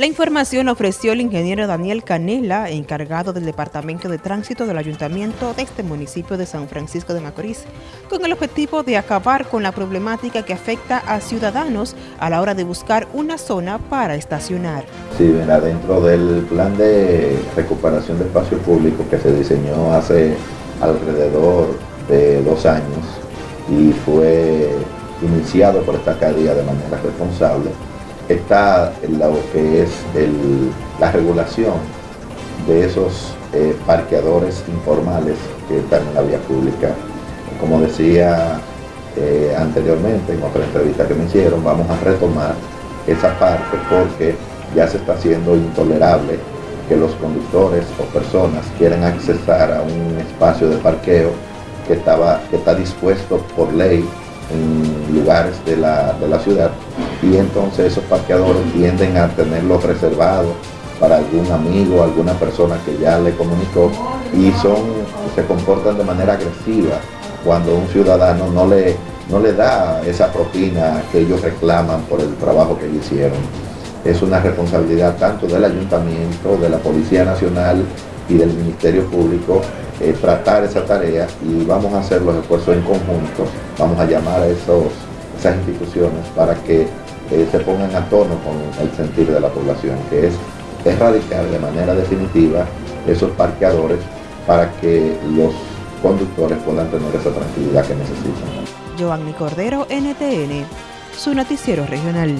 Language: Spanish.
La información ofreció el ingeniero Daniel Canela, encargado del Departamento de Tránsito del Ayuntamiento de este municipio de San Francisco de Macorís, con el objetivo de acabar con la problemática que afecta a ciudadanos a la hora de buscar una zona para estacionar. Sí, mira, dentro del plan de recuperación de espacio público que se diseñó hace alrededor de dos años y fue iniciado por esta alcaldía de manera responsable, está lo que es la regulación de esos eh, parqueadores informales que están en la vía pública. Como decía eh, anteriormente en otra entrevista que me hicieron, vamos a retomar esa parte porque ya se está haciendo intolerable que los conductores o personas quieran accesar a un espacio de parqueo que, estaba, que está dispuesto por ley en lugares de la, de la ciudad y entonces esos parqueadores tienden a tenerlos reservados para algún amigo, alguna persona que ya le comunicó y son, se comportan de manera agresiva cuando un ciudadano no le, no le da esa propina que ellos reclaman por el trabajo que hicieron. Es una responsabilidad tanto del ayuntamiento, de la Policía Nacional y del Ministerio Público eh, tratar esa tarea y vamos a hacer los esfuerzos en conjunto, vamos a llamar a esos, esas instituciones para que se pongan a tono con el sentir de la población, que es erradicar de manera definitiva esos parqueadores para que los conductores puedan tener esa tranquilidad que necesitan. Giovanni Cordero, NTN, su noticiero regional.